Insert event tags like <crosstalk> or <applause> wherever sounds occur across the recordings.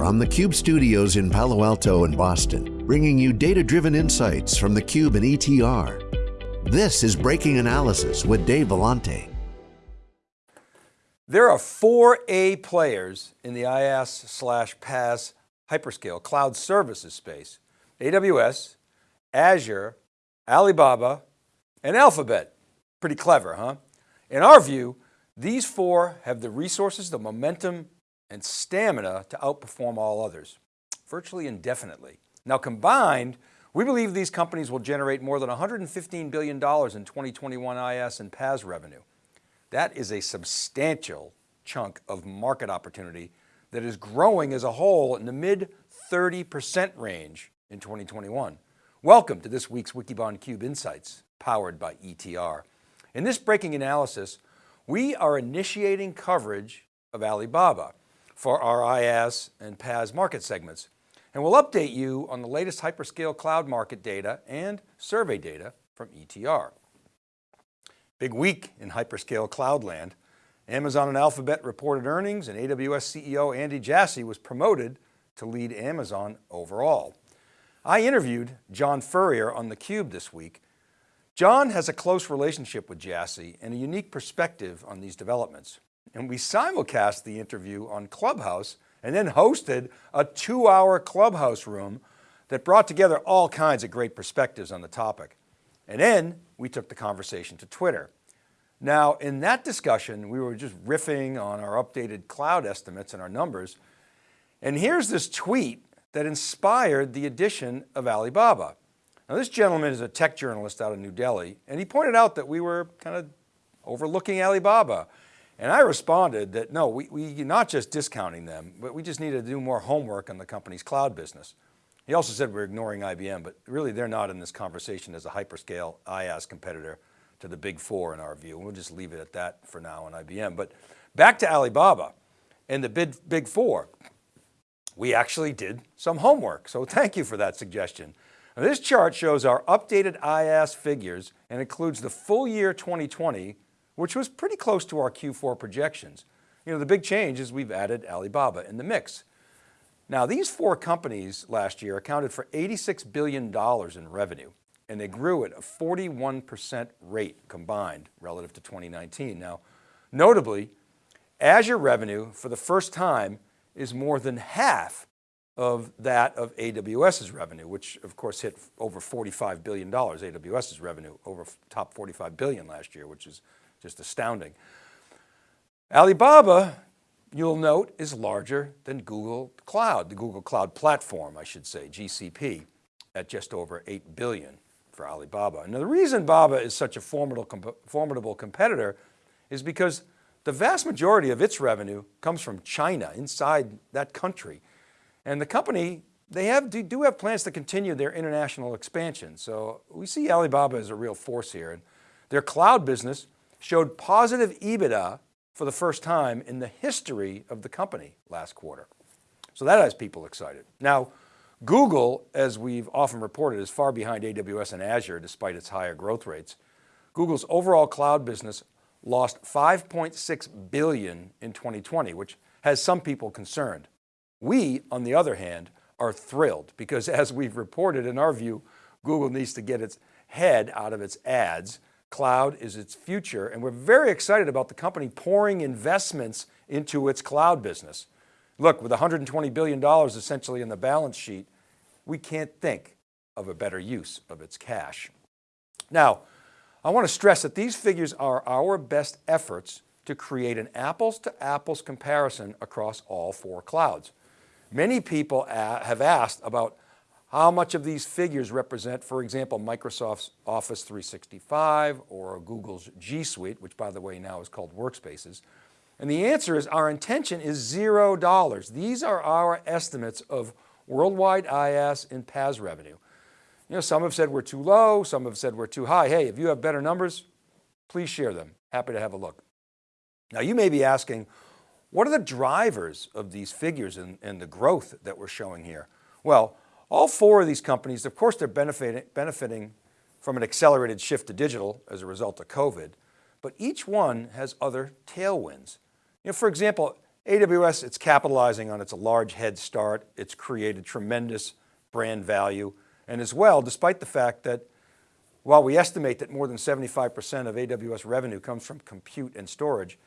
from the Cube studios in Palo Alto and Boston, bringing you data-driven insights from the Cube and ETR. This is Breaking Analysis with Dave Vellante. There are four A players in the IaaS slash PaaS hyperscale cloud services space. AWS, Azure, Alibaba, and Alphabet. Pretty clever, huh? In our view, these four have the resources, the momentum, and stamina to outperform all others, virtually indefinitely. Now combined, we believe these companies will generate more than $115 billion in 2021 IaaS and PaaS revenue. That is a substantial chunk of market opportunity that is growing as a whole in the mid 30% range in 2021. Welcome to this week's Wikibon Cube Insights, powered by ETR. In this breaking analysis, we are initiating coverage of Alibaba for our IaaS and PaaS market segments. And we'll update you on the latest hyperscale cloud market data and survey data from ETR. Big week in hyperscale cloud land. Amazon and Alphabet reported earnings and AWS CEO Andy Jassy was promoted to lead Amazon overall. I interviewed John Furrier on theCUBE this week. John has a close relationship with Jassy and a unique perspective on these developments. And we simulcast the interview on Clubhouse and then hosted a two hour Clubhouse room that brought together all kinds of great perspectives on the topic. And then we took the conversation to Twitter. Now in that discussion, we were just riffing on our updated cloud estimates and our numbers. And here's this tweet that inspired the addition of Alibaba. Now this gentleman is a tech journalist out of New Delhi, and he pointed out that we were kind of overlooking Alibaba. And I responded that no, we, we not just discounting them, but we just need to do more homework on the company's cloud business. He also said we're ignoring IBM, but really they're not in this conversation as a hyperscale IaaS competitor to the big four in our view. We'll just leave it at that for now on IBM. But back to Alibaba and the big, big four we actually did some homework. So thank you for that suggestion. Now this chart shows our updated IaaS figures and includes the full year 2020, which was pretty close to our Q4 projections. You know, the big change is we've added Alibaba in the mix. Now these four companies last year accounted for $86 billion in revenue and they grew at a 41% rate combined relative to 2019. Now, notably, Azure revenue for the first time is more than half of that of AWS's revenue, which of course hit over $45 billion, AWS's revenue over top 45 billion last year, which is just astounding. Alibaba, you'll note, is larger than Google Cloud, the Google Cloud Platform, I should say, GCP, at just over 8 billion for Alibaba. Now the reason Baba is such a formidable, formidable competitor is because the vast majority of its revenue comes from China, inside that country. And the company, they have, do have plans to continue their international expansion. So we see Alibaba as a real force here. And their cloud business showed positive EBITDA for the first time in the history of the company last quarter. So that has people excited. Now, Google, as we've often reported, is far behind AWS and Azure despite its higher growth rates. Google's overall cloud business lost 5.6 billion in 2020, which has some people concerned. We, on the other hand, are thrilled because <laughs> as we've reported in our view, Google needs to get its head out of its ads. Cloud is its future. And we're very excited about the company pouring investments into its cloud business. Look, with $120 billion essentially in the balance sheet, we can't think of a better use of its cash. Now, I want to stress that these figures are our best efforts to create an apples to apples comparison across all four clouds. Many people have asked about how much of these figures represent, for example, Microsoft's Office 365 or Google's G Suite, which by the way now is called Workspaces. And the answer is our intention is zero dollars. These are our estimates of worldwide IaaS and PaaS revenue. You know, some have said we're too low, some have said we're too high. Hey, if you have better numbers, please share them. Happy to have a look. Now you may be asking, what are the drivers of these figures and, and the growth that we're showing here? Well, all four of these companies, of course, they're benefiting, benefiting from an accelerated shift to digital as a result of COVID, but each one has other tailwinds. You know, for example, AWS, it's capitalizing on its large head start. It's created tremendous brand value. And as well, despite the fact that while we estimate that more than 75% of AWS revenue comes from compute and storage,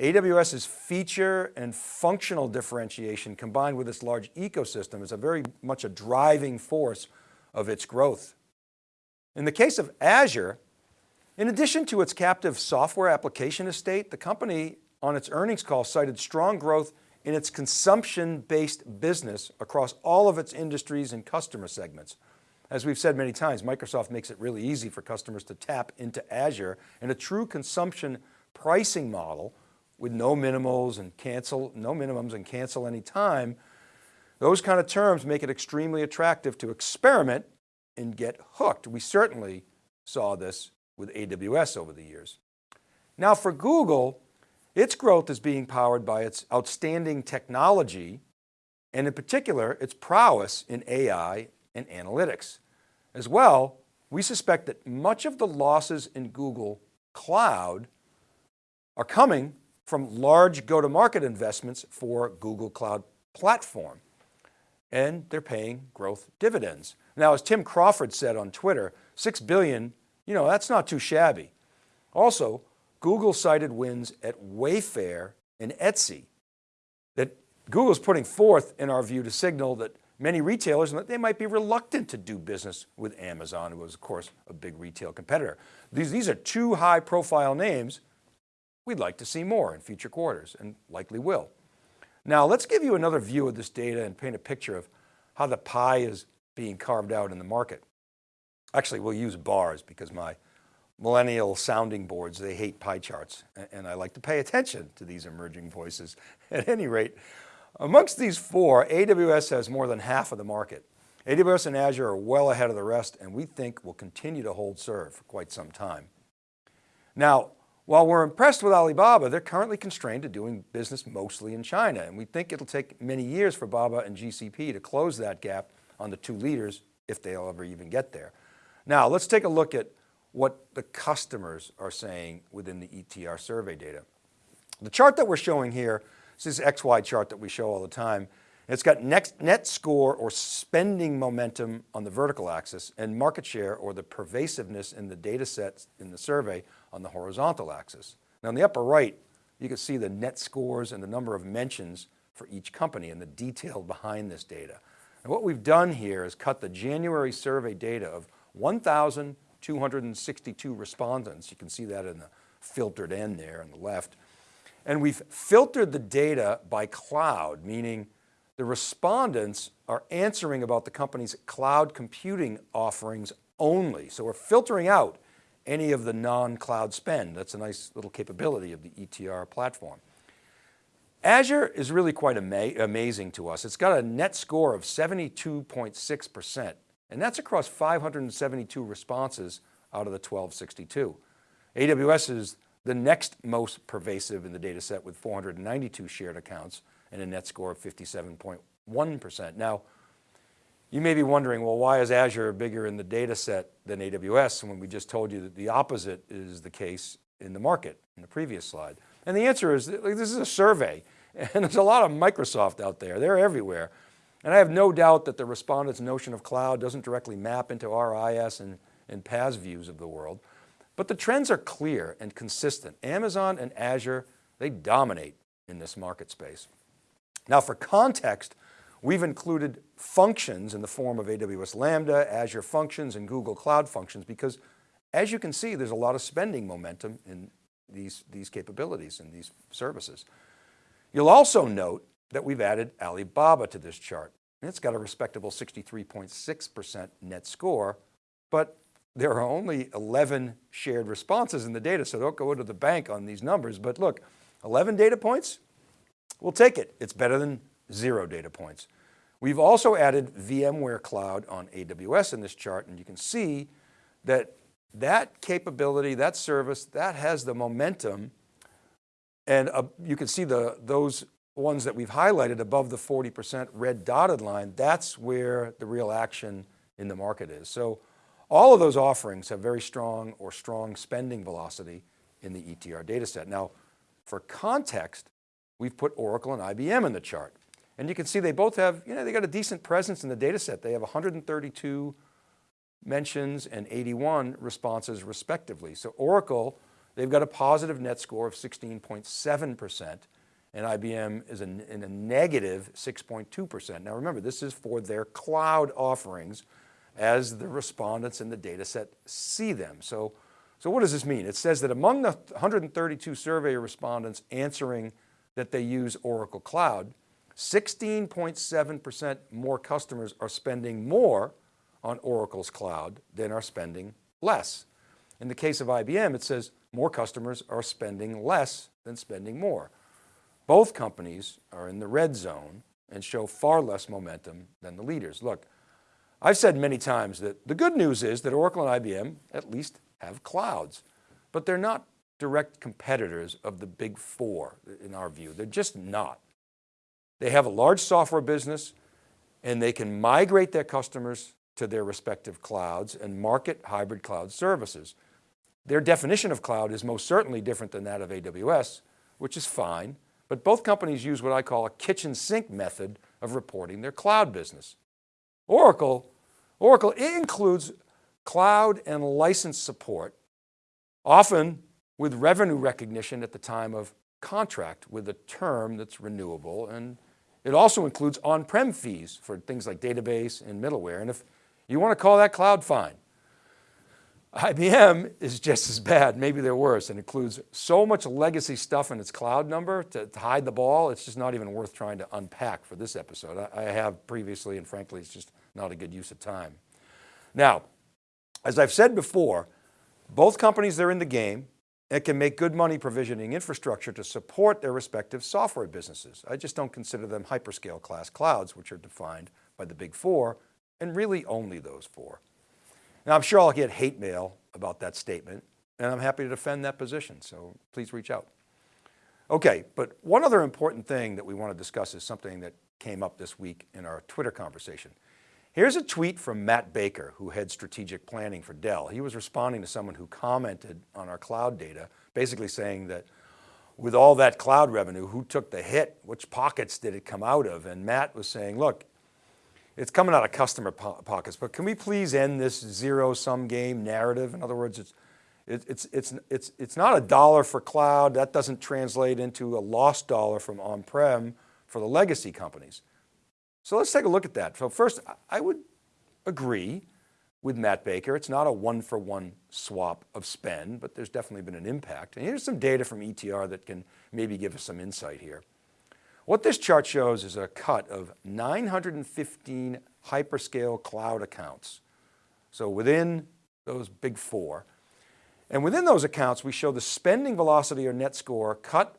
AWS's feature and functional differentiation combined with its large ecosystem is a very much a driving force of its growth. In the case of Azure, in addition to its captive software application estate, the company on its earnings call cited strong growth in its consumption-based business across all of its industries and customer segments. As we've said many times, Microsoft makes it really easy for customers to tap into Azure and a true consumption pricing model with no minimals and cancel, no minimums and cancel any time. Those kind of terms make it extremely attractive to experiment and get hooked. We certainly saw this with AWS over the years. Now for Google, its growth is being powered by its outstanding technology and in particular, its prowess in AI and analytics. As well, we suspect that much of the losses in Google Cloud are coming from large go-to-market investments for Google Cloud Platform. And they're paying growth dividends. Now, as Tim Crawford said on Twitter, 6 billion, you know, that's not too shabby. Also, Google cited wins at Wayfair and Etsy that Google's putting forth in our view to signal that many retailers, they might be reluctant to do business with Amazon, who is of course a big retail competitor. These, these are two high profile names. We'd like to see more in future quarters and likely will. Now let's give you another view of this data and paint a picture of how the pie is being carved out in the market. Actually, we'll use bars because my millennial sounding boards, they hate pie charts. And I like to pay attention to these emerging voices. <laughs> At any rate, amongst these four, AWS has more than half of the market. AWS and Azure are well ahead of the rest and we think will continue to hold serve for quite some time. Now, while we're impressed with Alibaba, they're currently constrained to doing business mostly in China. And we think it'll take many years for Baba and GCP to close that gap on the two leaders if they'll ever even get there. Now let's take a look at what the customers are saying within the ETR survey data. The chart that we're showing here, this is XY chart that we show all the time. It's got next, net score or spending momentum on the vertical axis and market share or the pervasiveness in the data sets in the survey on the horizontal axis. Now in the upper right, you can see the net scores and the number of mentions for each company and the detail <laughs> behind this data. And what we've done here is cut the January survey data of 1,262 respondents. You can see that in the filtered end there on the left. And we've filtered the data by cloud, meaning the respondents are answering about the company's cloud computing offerings only. So we're filtering out any of the non-cloud spend. That's a nice little capability of the ETR platform. Azure is really quite ama amazing to us. It's got a net score of 72.6%. And that's across 572 responses out of the 1262. AWS is the next most pervasive in the data set with 492 shared accounts and a net score of 57.1%. Now, you may be wondering, well, why is Azure bigger in the data set than AWS when we just told you that the opposite is the case in the market in the previous slide? And the answer is, this is a survey <laughs> and there's a lot of Microsoft out there. They're everywhere. And I have no doubt that the respondent's notion of cloud doesn't directly map into our IaaS and, and PaaS views of the world, but the trends are clear and consistent. Amazon and Azure, they dominate in this market space. Now for context, we've included functions in the form of AWS Lambda, Azure Functions, and Google Cloud Functions because as you can see, there's a lot of spending momentum in these, these capabilities and these services. You'll also note that we've added Alibaba to this chart. It's got a respectable 63.6% net score, but there are only 11 shared responses in the data, so don't go into the bank on these numbers. But look, 11 data points, we'll take it. It's better than zero data points. We've also added VMware Cloud on AWS in this chart, and you can see that that capability, that service, that has the momentum and uh, you can see the, those ones that we've highlighted above the 40% red dotted line, that's where the real action in the market is. So all of those offerings have very strong or strong spending velocity in the ETR data set. Now, for context, we've put Oracle and IBM in the chart. And you can see they both have, you know, they got a decent presence in the data set. They have 132 mentions and 81 responses respectively. So Oracle, they've got a positive net score of 16.7% and IBM is in, in a negative 6.2%. Now remember, this is for their cloud offerings as the respondents in the data set see them. So, so what does this mean? It says that among the 132 survey respondents answering that they use Oracle Cloud, 16.7% more customers are spending more on Oracle's cloud than are spending less. In the case of IBM, it says more customers are spending less than spending more. Both companies are in the red zone and show far less momentum than the leaders. Look, I've said many times that the good news is that Oracle and IBM at least have clouds, but they're not direct competitors of the big four in our view. They're just not. They have a large software business and they can migrate their customers to their respective clouds and market hybrid cloud services. Their definition of cloud is most certainly different than that of AWS, which is fine, but both companies use what I call a kitchen sink method of reporting their cloud business. Oracle, Oracle includes cloud and license support, often with revenue recognition at the time of contract with a term that's renewable. And it also includes on-prem fees for things like database and middleware. And if you want to call that cloud, fine. IBM is just as bad, maybe they're worse, and includes so much legacy stuff in its cloud number to, to, hide the ball, it's just not even worth trying to unpack for this episode. I, I have previously, and frankly, it's just not a good use of time. Now, as I've said before, both companies they're in the game and can make good money provisioning infrastructure to support their respective software businesses. I just don't consider them hyperscale class clouds, which are defined by the big four and really only those four. Now I'm sure I'll get hate mail about that statement and I'm happy to defend that position. So please reach out. Okay, but one other important thing that we want to discuss is something that came up this week in our Twitter conversation. Here's a tweet from Matt Baker, who heads strategic planning for Dell. He was responding to someone who commented on our cloud data, basically saying that with all that cloud revenue, who took the hit? Which pockets did it come out of? And Matt was saying, look, it's coming out of customer po pockets, but can we please end this zero sum game narrative? In other words, it's, it, it's, it's, it's, it's not a dollar for cloud. That doesn't translate into a lost dollar from on-prem for the legacy companies. So let's take a look at that. So first, I would agree with Matt Baker. It's not a one for one swap of spend, but there's definitely been an impact. And here's some data from ETR that can maybe give us some insight here. What this chart shows is a cut of 915 hyperscale cloud accounts. So within those big four, and within those accounts, we show the spending velocity or net score cut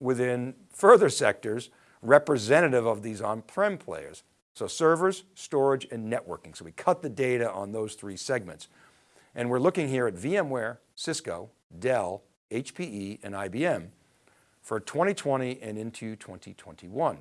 within further sectors representative of these on-prem players. So servers, storage, and networking. So we cut the data on those three segments. And we're looking here at VMware, Cisco, Dell, HPE, and IBM for 2020 and into 2021.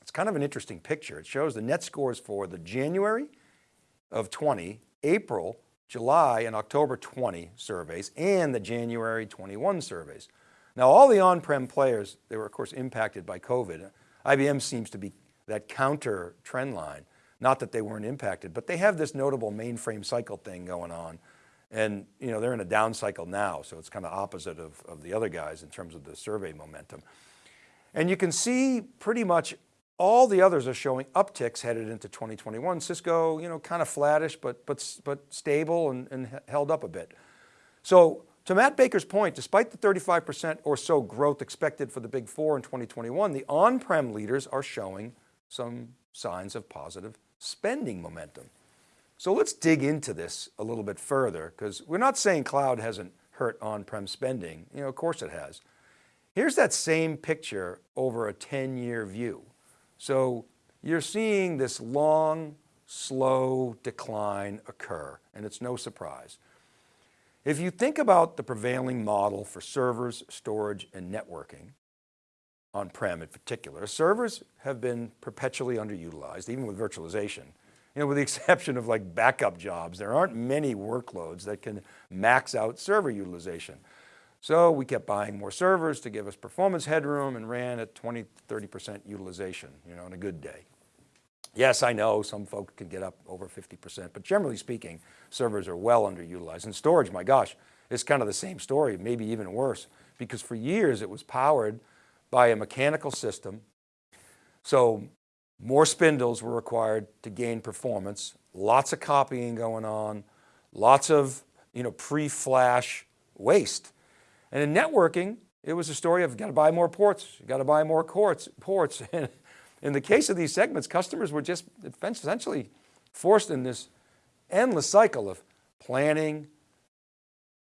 It's kind of an interesting picture. It shows the net scores for the January of 20, April, July, and October 20 surveys, and the January 21 surveys. Now all the on-prem players, they were of course impacted by COVID. IBM seems to be that counter trend line. Not that they weren't impacted, but they have this notable mainframe cycle thing going on and you know, they're in a down cycle now, so it's kind of opposite of, of the other guys in terms of the survey momentum. And you can see pretty much all the others are showing upticks headed into 2021. Cisco, you know, kind of flattish, but, but, but stable and, and held up a bit. So to Matt Baker's point, despite the 35% or so growth expected for the big four in 2021, the on-prem leaders are showing some signs of positive spending momentum. So let's dig into this a little bit further because we're not saying cloud hasn't hurt on-prem spending. You know, of course it has. Here's that same picture over a 10 year view. So you're seeing this long, slow decline occur and it's no surprise. If you think about the prevailing model for servers, storage, and networking, on-prem in particular, servers have been perpetually underutilized, even with virtualization you know, with the <laughs> exception of like backup jobs, there aren't many workloads that can max out server utilization. So we kept buying more servers to give us performance headroom and ran at 20, 30% utilization, you know, on a good day. Yes, I know some folks can get up over 50%, but generally speaking, servers are well underutilized. And storage, my gosh, it's kind of the same story, maybe even worse, because for years it was powered by a mechanical system. So more spindles were required to gain performance, lots of copying going on, lots of you know, pre-flash waste. And in networking, it was a story of got to buy more ports, got to buy more ports. <laughs> ports. In the case of these segments, customers were just essentially forced in this endless cycle of planning,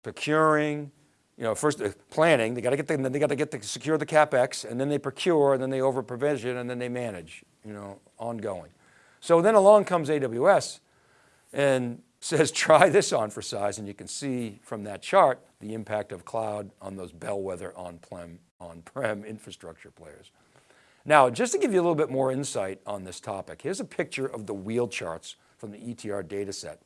procuring, you know, first uh, planning, they got to get the, they got to get to secure the CapEx and then they procure and then they over provision and then they manage, you know, ongoing. So then along comes AWS and <laughs> says, try this on for size. And you can see from that chart, the impact of cloud on those bellwether on-prem on -prem <laughs> infrastructure players. Now, just to give you a little bit more insight on this topic, here's a picture of the wheel charts from the ETR data set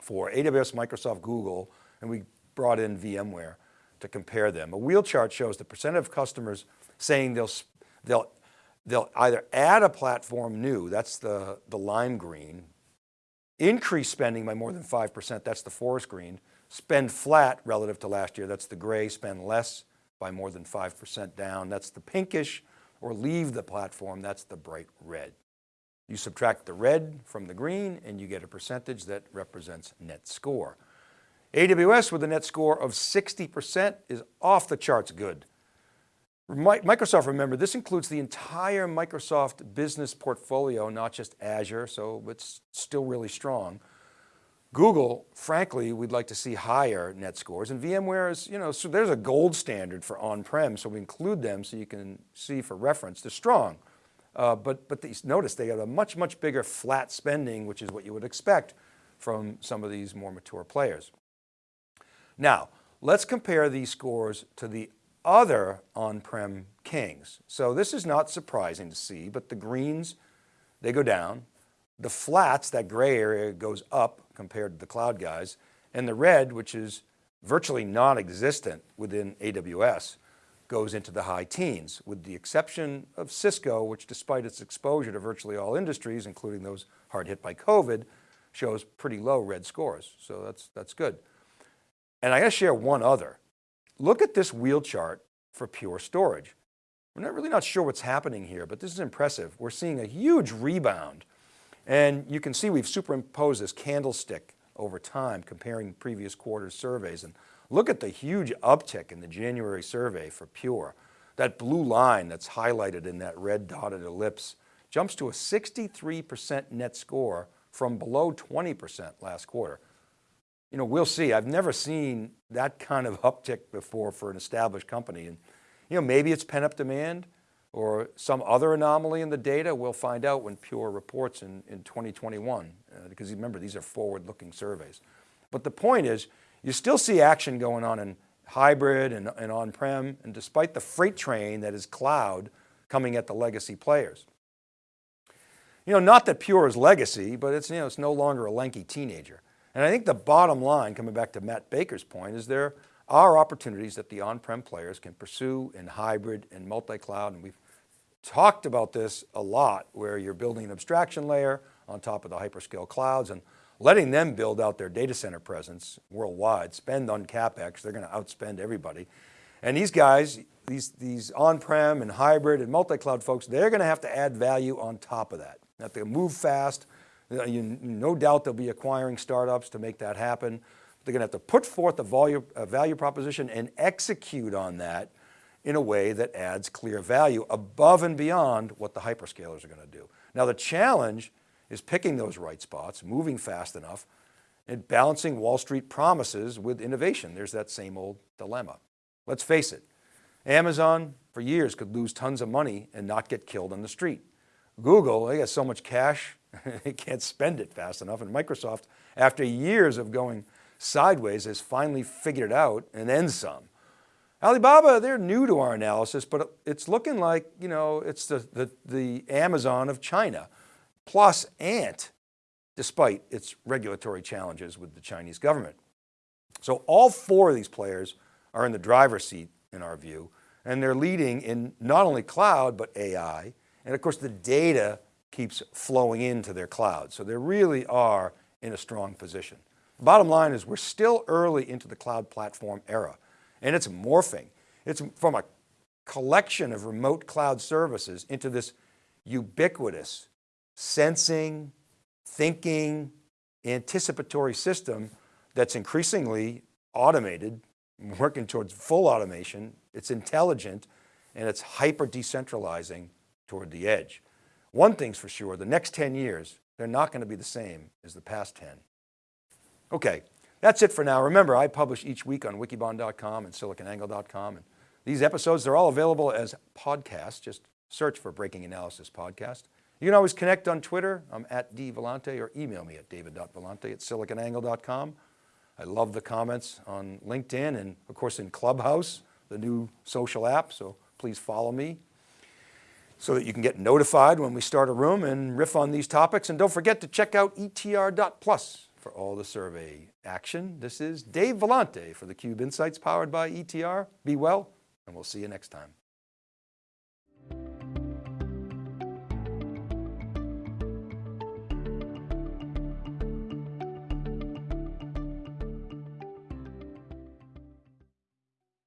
for AWS, Microsoft, Google, and we brought in VMware to compare them. A wheel chart shows the percent of customers saying they'll, they'll, they'll either add a platform new, that's the, the lime green, increase spending by more than 5%, that's the forest green, spend flat relative to last year, that's the gray, spend less by more than 5% down, that's the pinkish, or leave the platform, that's the bright red. You subtract the red from the green and you get a percentage that represents net score. AWS with a net score of 60% is off the charts good. Microsoft, remember, this includes the entire Microsoft business portfolio, not just Azure, so it's still really strong. Google, frankly, we'd like to see higher net scores and VMware is, you know, so there's a gold standard for on-prem. So we include them so you can see for reference, they're strong. Uh, but but these, notice they have a much, much bigger flat spending, which is what you would expect from some of these more mature players. Now, let's compare these scores to the other on-prem kings. So this is not surprising to see, but the greens, they go down. The flats, that gray area goes up compared to the cloud guys. And the red, which is virtually non-existent within AWS, goes into the high teens with the exception of Cisco, which despite its exposure to virtually all industries, including those hard hit by COVID, shows pretty low red scores. So that's, that's good. And I got to share one other. Look at this wheel chart for Pure Storage. We're not really not sure what's happening here, but this is impressive. We're seeing a huge rebound and you can see we've superimposed this candlestick over time comparing previous quarters surveys and look at the huge uptick in the January survey for Pure. That blue line that's highlighted in that red dotted ellipse jumps to a 63% net score from below 20% last quarter. You know, we'll see. I've never seen that kind of uptick before for an established company. And, you know, maybe it's pent up demand or some other anomaly in the data, we'll find out when Pure reports in, in 2021, uh, because remember, these are forward-looking surveys. But the point is, you still see action going on in hybrid and, and on-prem, and despite the freight train that is cloud coming at the legacy players. You know, not that Pure is legacy, but it's, you know, it's no longer a lanky teenager. And I think the bottom line, coming back to Matt Baker's point, is there are opportunities that the on-prem players can pursue in hybrid and multi-cloud, and we've talked about this a lot where you're building an abstraction layer on top of the hyperscale clouds and letting them build out their data center presence worldwide, spend on CapEx, they're going to outspend everybody. And these guys, these, these on-prem and hybrid and multi-cloud folks, they're going to have to add value on top of that. They have to move fast. You, no doubt they'll be acquiring startups to make that happen. They're going to have to put forth a value, a value proposition and execute on that in a way that adds clear value above and beyond what the hyperscalers are going to do. Now the challenge is picking those right spots, moving fast enough, and balancing Wall Street promises with innovation. There's that same old dilemma. Let's face it, Amazon for years could lose tons of money and not get killed on the street. Google, they got so much cash, <laughs> they can't spend it fast enough. And Microsoft, after years of going sideways, has finally figured it out and then some. Alibaba, they're new to our analysis, but it's looking like, you know, it's the, the, the Amazon of China, plus Ant, despite its regulatory challenges with the Chinese government. So all four of these players are in the driver's seat in our view, and they're leading in not only cloud, but AI. And of course the data keeps flowing into their cloud. So they really are in a strong position. The bottom line is we're still early into the cloud platform era and it's morphing. It's from a collection of remote cloud services into this ubiquitous sensing, thinking, anticipatory system that's increasingly automated, working towards full automation. It's intelligent and it's hyper decentralizing toward the edge. One thing's for sure, the next 10 years, they're not going to be the same as the past 10. Okay, that's it for now. Remember, I publish each week on wikibon.com and siliconangle.com. And these episodes, they're all available as podcasts. Just search for Breaking Analysis Podcast. You can always connect on Twitter. I'm at dvellante or email me at david.vellante at siliconangle.com. I love the comments on LinkedIn and of course in Clubhouse, the new social app. So please follow me so that you can get notified when we start a room and riff on these topics. And don't forget to check out etr.plus for all the survey action. This is Dave Vellante for theCUBE Insights powered by ETR. Be well, and we'll see you next time.